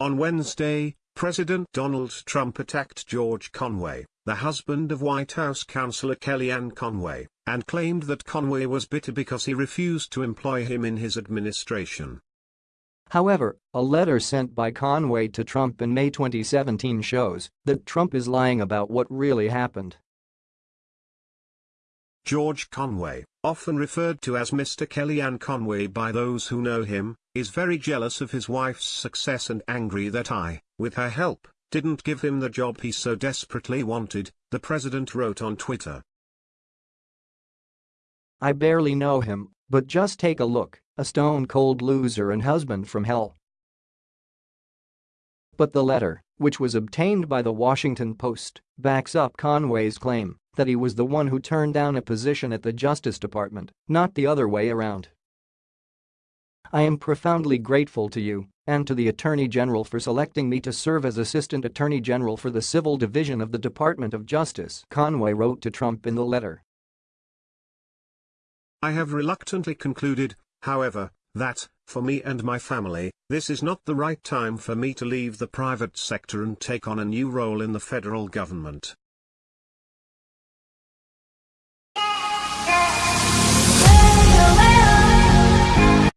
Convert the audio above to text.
On Wednesday, President Donald Trump attacked George Conway, the husband of White House counselor Kellyanne Conway, and claimed that Conway was bitter because he refused to employ him in his administration. However, a letter sent by Conway to Trump in May 2017 shows that Trump is lying about what really happened. George Conway, often referred to as Mr. Kellyanne Conway by those who know him, is very jealous of his wife's success and angry that I, with her help, didn't give him the job he so desperately wanted, the president wrote on Twitter. I barely know him, but just take a look, a stone-cold loser and husband from hell. But the letter, which was obtained by the Washington Post, backs up Conway's claim that he was the one who turned down a position at the Justice Department, not the other way around. I am profoundly grateful to you and to the Attorney General for selecting me to serve as Assistant Attorney General for the Civil Division of the Department of Justice, Conway wrote to Trump in the letter. I have reluctantly concluded, however, that, for me and my family, this is not the right time for me to leave the private sector and take on a new role in the federal government.